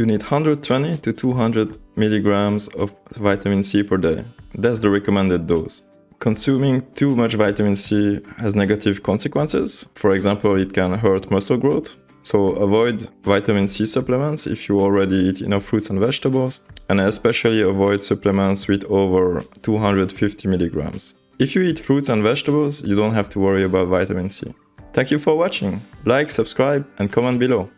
you need 120 to 200 milligrams of vitamin C per day. That's the recommended dose. Consuming too much vitamin C has negative consequences. For example, it can hurt muscle growth. So avoid vitamin C supplements if you already eat enough fruits and vegetables, and especially avoid supplements with over 250 milligrams. If you eat fruits and vegetables, you don't have to worry about vitamin C. Thank you for watching. Like, subscribe and comment below.